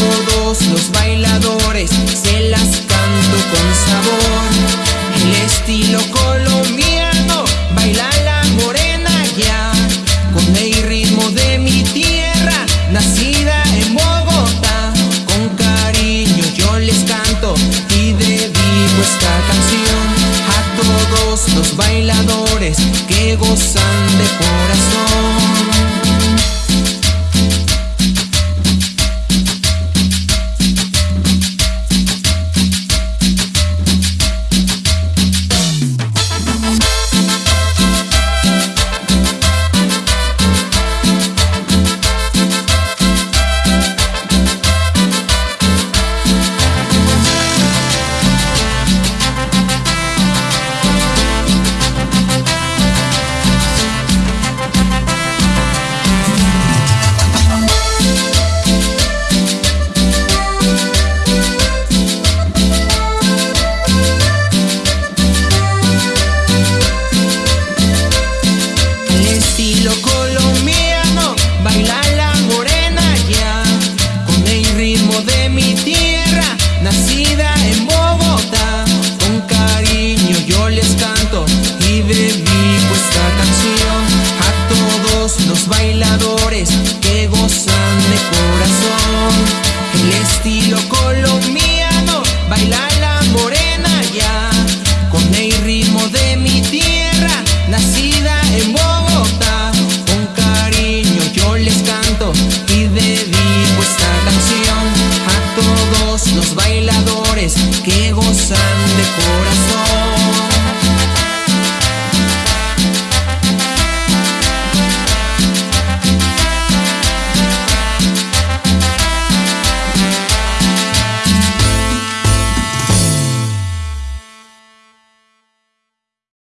todos los bailadores, se las canto con sabor. El estilo colombiano, baila la morena ya, con el ritmo de mi tierra, nacida en Bogotá. Con cariño yo les canto y dedico esta canción a todos los bailadores que gozan de corazón. grande corazón.